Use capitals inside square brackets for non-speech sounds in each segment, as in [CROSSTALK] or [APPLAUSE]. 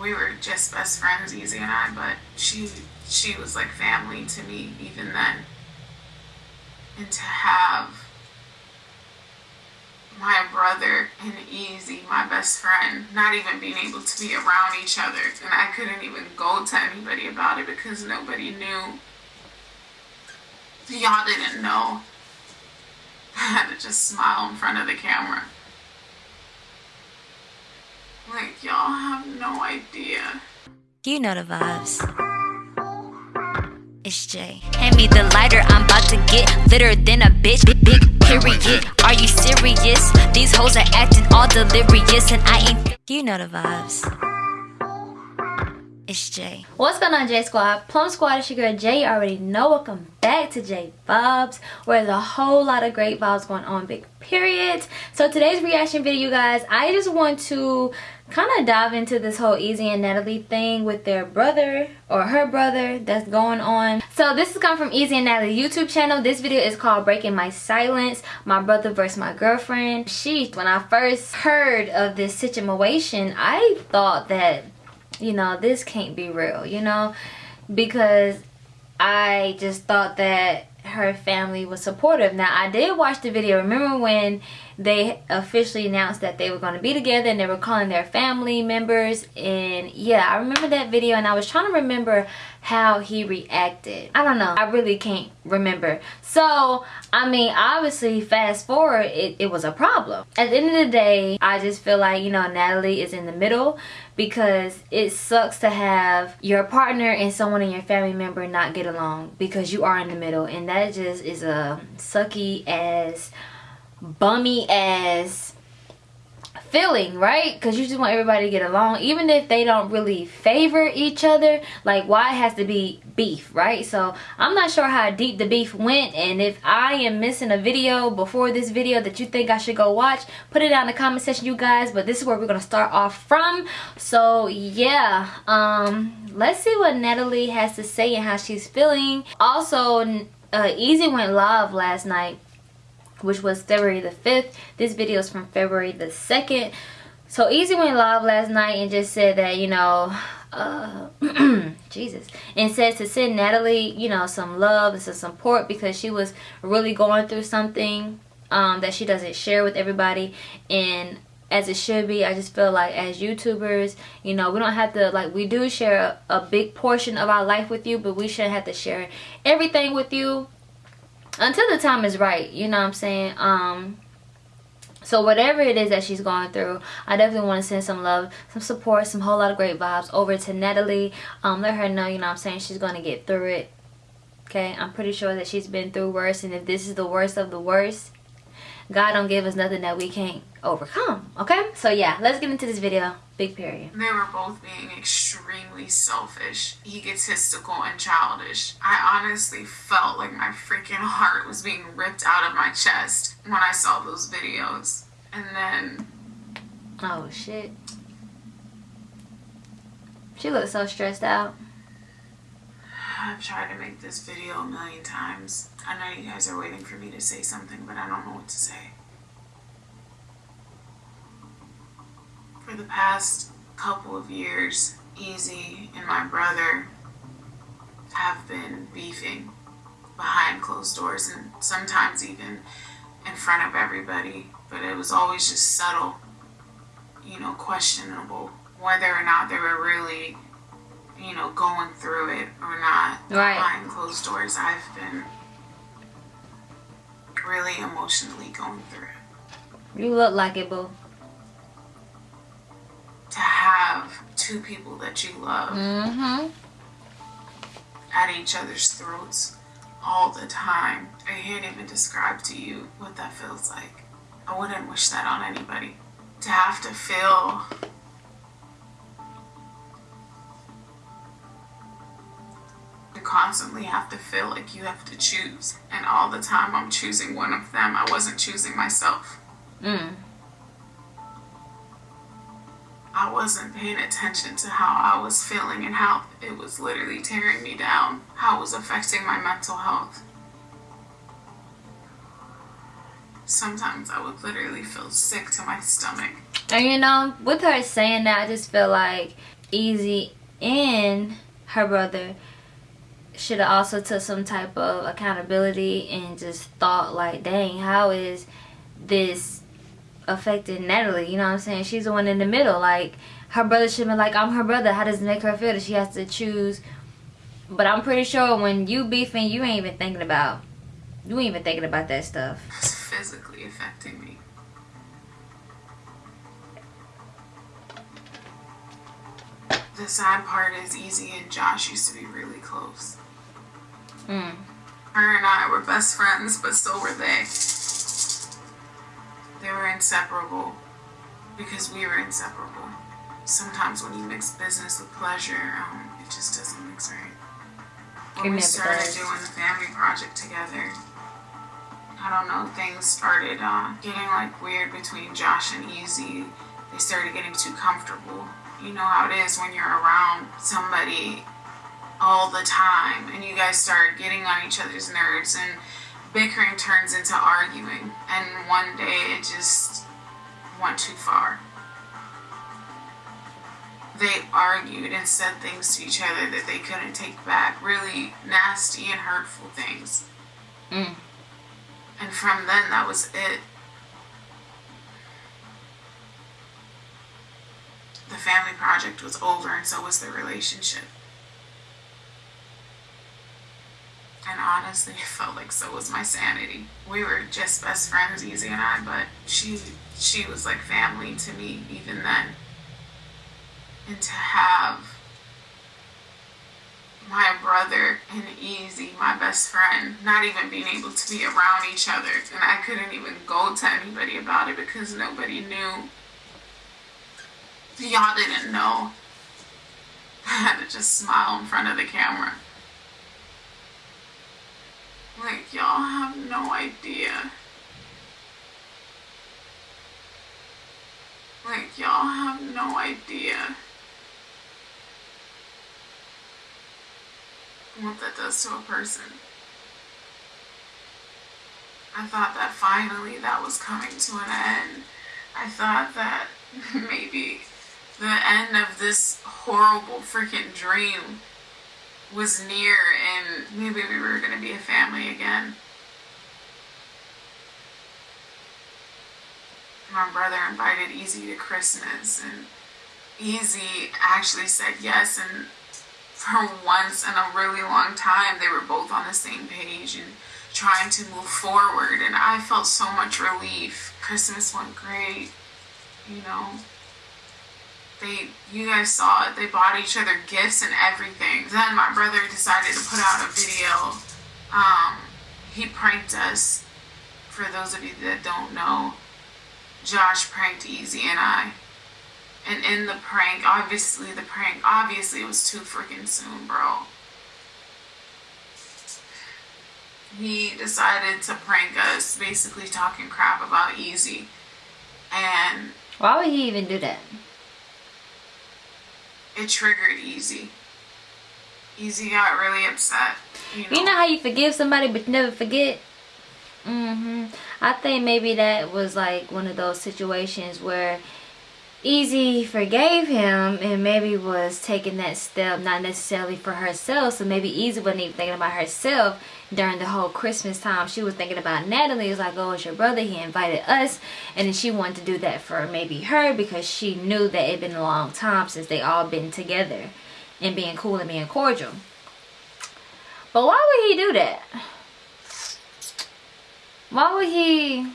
we were just best friends, Easy and I, but she she was like family to me even then. And to have my brother and Easy, my best friend, not even being able to be around each other. And I couldn't even go to anybody about it because nobody knew. Y'all didn't know. [LAUGHS] I had to just smile in front of the camera. Like, y'all have no idea. You know the vibes. It's Jay. Hand me the lighter, I'm about to get litter than a bitch. Big, big period. Are you serious? These hoes are acting all delirious, and I ain't. You know the vibes. It's Jay. What's going on, J Squad? Plum Squad, it's your girl Jay. You already know. Welcome back to J Vibes, where there's a whole lot of great vibes going on, big period. So today's reaction video, guys, I just want to kind of dive into this whole Easy and Natalie thing with their brother or her brother that's going on. So this is coming from Easy and Natalie YouTube channel. This video is called Breaking My Silence, My Brother versus My Girlfriend. She, when I first heard of this situation, I thought that you know, this can't be real, you know, because I just thought that her family was supportive. Now, I did watch the video. Remember when they officially announced that they were going to be together and they were calling their family members? And yeah, I remember that video and I was trying to remember how he reacted. I don't know. I really can't remember. So, I mean, obviously, fast forward, it, it was a problem. At the end of the day, I just feel like, you know, Natalie is in the middle because it sucks to have your partner and someone in your family member not get along because you are in the middle. And that just is a sucky ass, bummy ass feeling right? Because you just want everybody to get along even if they don't really favor each other like why it has to be beef right? So i'm not sure how deep the beef went and if i am missing a video before this video that you think i should go watch put it down in the comment section you guys but this is where we're gonna start off from. So yeah um let's see what natalie has to say and how she's feeling. Also uh, easy went live last night which was February the 5th. This video is from February the 2nd. So Easy went live last night and just said that, you know, uh, [CLEARS THROAT] Jesus. And said to send Natalie, you know, some love and some support because she was really going through something um, that she doesn't share with everybody. And as it should be, I just feel like as YouTubers, you know, we don't have to, like, we do share a, a big portion of our life with you, but we shouldn't have to share everything with you until the time is right you know what i'm saying? Um so whatever it is that she's going through i definitely want to send some love some support some whole lot of great vibes over to natalie. Um let her know you know what i'm saying she's going to get through it. Okay? I'm pretty sure that she's been through worse and if this is the worst of the worst god don't give us nothing that we can't overcome okay? So yeah let's get into this video. Big period. They were both being extremely selfish egotistical and childish. I honestly felt like my freaking heart was being ripped out of my chest when i saw those videos. And then oh shit. She looks so stressed out I've tried to make this video a million times. I know you guys are waiting for me to say something, but I don't know what to say. For the past couple of years, Easy and my brother have been beefing behind closed doors and sometimes even in front of everybody, but it was always just subtle, you know, questionable whether or not they were really you know, going through it or not right. behind closed doors. I've been really emotionally going through it. You look like it, boo. To have two people that you love mm-hmm. at each other's throats all the time. I can't even describe to you what that feels like. I wouldn't wish that on anybody. To have to feel constantly have to feel like you have to choose. And all the time I'm choosing one of them, I wasn't choosing myself. Mm. I wasn't paying attention to how I was feeling and how it was literally tearing me down, how it was affecting my mental health. Sometimes I would literally feel sick to my stomach. And you know, with her saying that, I just feel like Easy and her brother should have also took some type of accountability and just thought like, dang, how is this affecting Natalie? You know what I'm saying? She's the one in the middle. Like her brother should been like, I'm her brother. How does it make her feel that she has to choose? But I'm pretty sure when you beefing, you ain't even thinking about, you ain't even thinking about that stuff. It's physically affecting me. The sad part is Easy and Josh used to be really close. Mm. Her and I were best friends, but so were they. They were inseparable because we were inseparable. Sometimes when you mix business with pleasure, um, it just doesn't mix right. When we started does. doing the family project together, I don't know, things started uh, getting like weird between Josh and Easy. They started getting too comfortable. You know how it is when you're around somebody all the time and you guys start getting on each other's nerves and bickering turns into arguing and one day it just went too far. They argued and said things to each other that they couldn't take back really nasty and hurtful things. Mm. and from then that was it. The family project was over and so was the relationship And honestly, [LAUGHS] it felt like so was my sanity. We were just best friends, Easy and I, but she she was like family to me even then. And to have my brother and Easy, my best friend, not even being able to be around each other. And I couldn't even go to anybody about it because nobody knew. Y'all didn't know. [LAUGHS] I had to just smile in front of the camera. Like, y'all have no idea. Like, y'all have no idea what that does to a person. I thought that finally that was coming to an end. I thought that [LAUGHS] maybe the end of this horrible freaking dream was near and maybe we were going to be a family again. My brother invited Easy to Christmas and Easy actually said yes and for once in a really long time they were both on the same page and trying to move forward and I felt so much relief. Christmas went great, you know they you guys saw it. They bought each other gifts and everything. Then my brother decided to put out a video. Um he pranked us. For those of you that don't know josh pranked easy and i. And in the prank obviously the prank obviously it was too freaking soon bro. He decided to prank us basically talking crap about easy. And Why would he even do that? It triggered Easy. Easy got really upset. You know, You know how you forgive somebody but you never forget? hmm I think maybe that was like one of those situations where Easy forgave him and maybe was taking that step not necessarily for herself. So maybe Easy wasn't even thinking about herself during the whole Christmas time. She was thinking about Natalie. It was like, oh, it's your brother. He invited us. And then she wanted to do that for maybe her because she knew that it had been a long time since they all been together and being cool and being cordial. But why would he do that? Why would he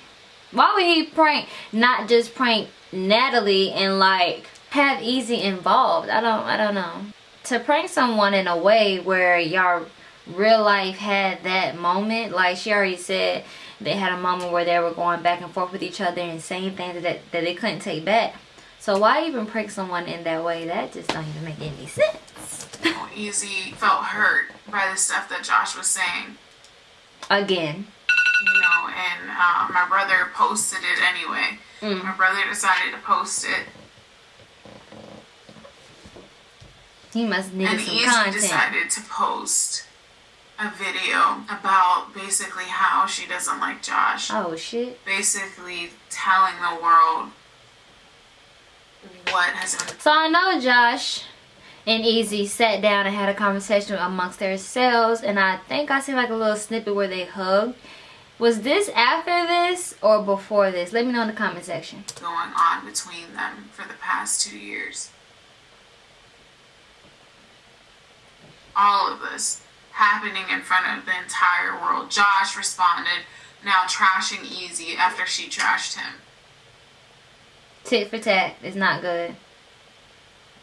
why would he prank not just prank Natalie and like have Easy involved? I don't I don't know. To prank someone in a way where y'all real life had that moment, like she already said they had a moment where they were going back and forth with each other and saying things that, that they couldn't take back. So why even prank someone in that way? That just don't even make any sense. Easy felt hurt by the stuff that Josh was saying. Again. You know, and uh, my brother posted it anyway. Mm. My brother decided to post it, He must need and some Easy content. decided to post a video about basically how she doesn't like Josh. Oh shit. Basically, telling the world what has been So I know Josh and Easy sat down and had a conversation amongst themselves and I think I see like a little snippet where they hugged. Was this after this or before this? Let me know in the comment section. Going on between them for the past two years. All of this happening in front of the entire world. Josh responded, now trashing Easy after she trashed him. Tit for tat is not good.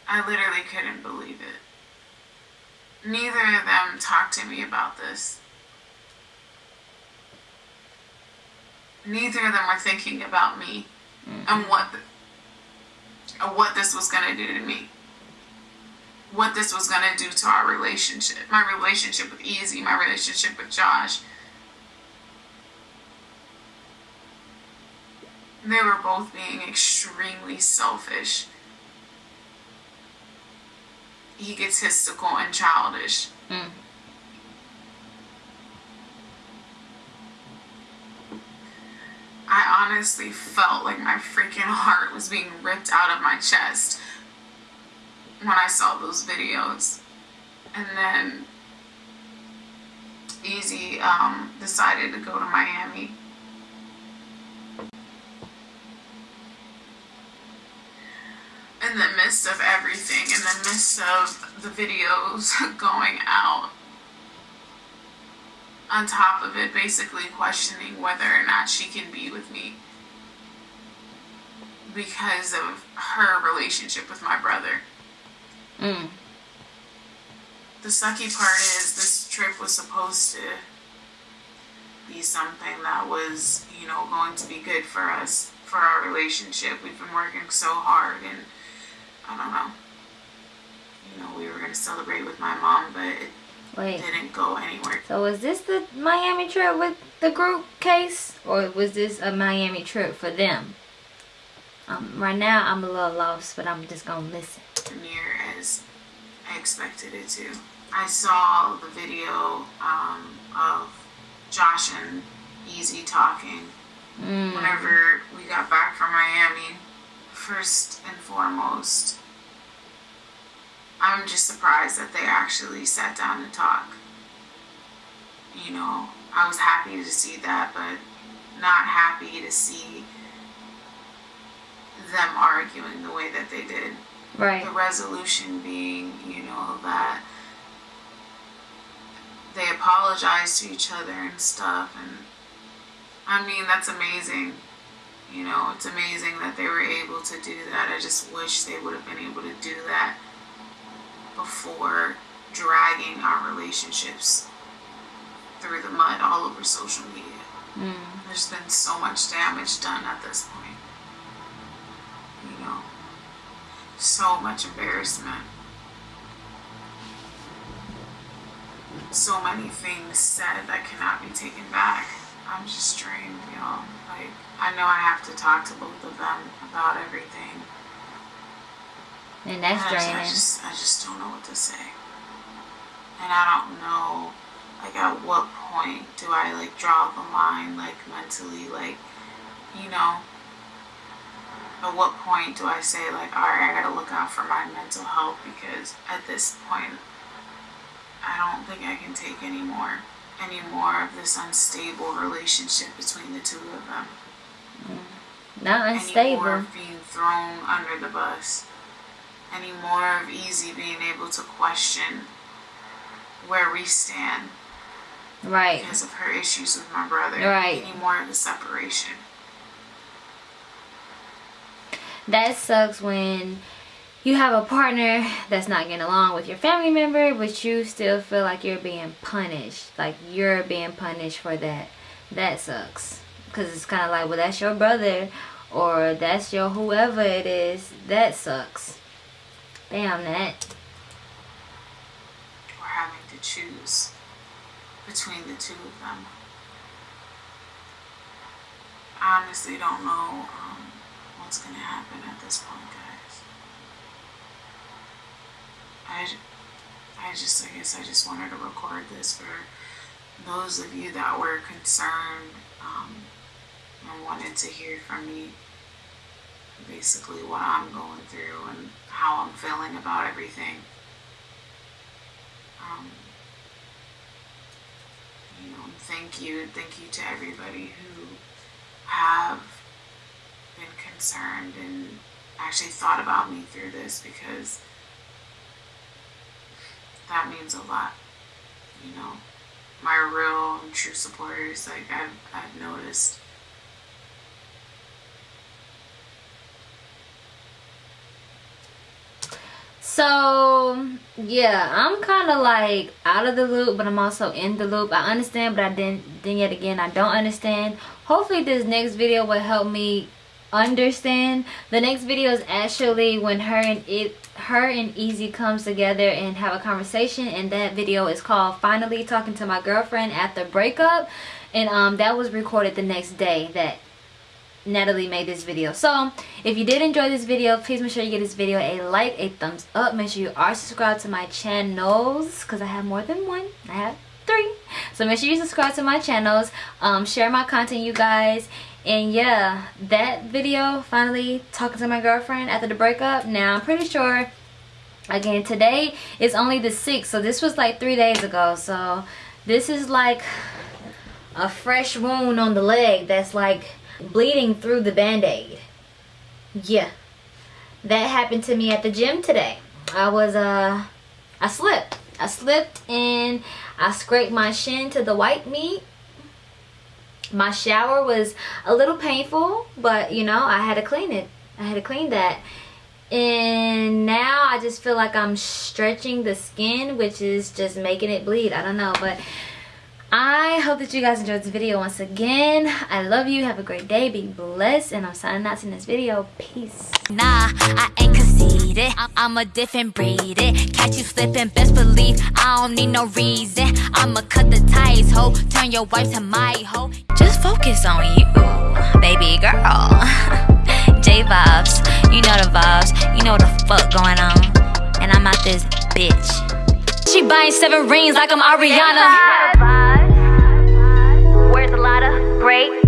I literally couldn't believe it. Neither of them talked to me about this. Neither of them were thinking about me mm-hmm. and what the, what this was going to do to me. What this was going to do to our relationship. My relationship with Easy, my relationship with Josh. They were both being extremely selfish egotistical and childish. Mm. I honestly felt like my freaking heart was being ripped out of my chest when I saw those videos. And then Easy um, decided to go to Miami in the midst of everything, in the midst of the videos [LAUGHS] going out, on top of it, basically questioning whether or not she can be with me because of her relationship with my brother. Mm. The sucky part is this trip was supposed to be something that was, you know, going to be good for us, for our relationship. We've been working so hard and I don't know. You know, we were gonna celebrate with my mom, but it Wait. didn't go anywhere. So was this the Miami trip with the group case, or was this a Miami trip for them? Um, right now I'm a little lost, but I'm just gonna listen. Near as I expected it to. I saw the video um, of Josh and Easy talking mm. whenever we got back from Miami first and foremost, I'm just surprised that they actually sat down and talked. You know, I was happy to see that, but not happy to see them arguing the way that they did. Right. The resolution being, you know, that they apologized to each other and stuff. And I mean, that's amazing. You know, it's amazing that they were able to do that. I just wish they would have been able to do that before dragging our relationships through the mud all over social media. Mm. There's been so much damage done at this point. You know, so much embarrassment. So many things said that cannot be taken back. I'm just drained, y'all. Like, I know I have to talk to both of them about everything. And that's draining. I just, I just don't know what to say. And I don't know, like, at what point do I, like, draw the line, like, mentally, like, you know, at what point do I say, like, alright, I gotta look out for my mental health because at this point, I don't think I can take any more, any more of this unstable relationship between the two of them. Not unstable. Any more being thrown under the bus. Any more of Easy being able to question where we stand. Right. Because of her issues with my brother. Right. Any more of the separation. That sucks when you have a partner that's not getting along with your family member, but you still feel like you're being punished. Like you're being punished for that. That sucks because it's kind of like well that's your brother or that's your whoever it is that sucks damn that or having to choose between the two of them. I honestly don't know um, what's gonna happen at this point guys. I, I just I guess I just wanted to record this for those of you that were concerned um, and wanted to hear from me basically what I'm going through and how I'm feeling about everything. Um, you know, thank you, thank you to everybody who have been concerned and actually thought about me through this because that means a lot. You know, my real and true supporters, like I've, I've noticed. So yeah, I'm kind of like out of the loop, but I'm also in the loop. I understand, but I didn't. Then yet again, I don't understand. Hopefully, this next video will help me understand. The next video is actually when her and it, her and Easy comes together and have a conversation, and that video is called "Finally Talking to My Girlfriend After Breakup," and um, that was recorded the next day that Natalie made this video. So if you did enjoy this video, please make sure you give this video a like, a thumbs up. Make sure you are subscribed to my channels because I have more than one. I have three. So make sure you subscribe to my channels. Um, share my content, you guys. And yeah, that video, finally talking to my girlfriend after the breakup. Now I'm pretty sure, again, today is only the 6th. So this was like three days ago. So this is like a fresh wound on the leg that's like bleeding through the band-aid. Yeah. That happened to me at the gym today. I was uh i slipped. I slipped and i scraped my shin to the white meat. My shower was a little painful but you know i had to clean it. I had to clean that. And now i just feel like i'm stretching the skin which is just making it bleed. I don't know but I hope that you guys enjoyed this video once again. I love you. Have a great day. Be blessed. And I'm signing out in this video. Peace. Nah, I ain't conceited. I'm a different breed. Eh, catch you slipping, best believe I don't need no reason. I'ma cut the ties, ho. Turn your wife to my hoe. Just focus on you, baby girl. [LAUGHS] J vibes, you know the vibes. You know the fuck going on. And I'm out this bitch. She buying seven rings like I'm Ariana. Great.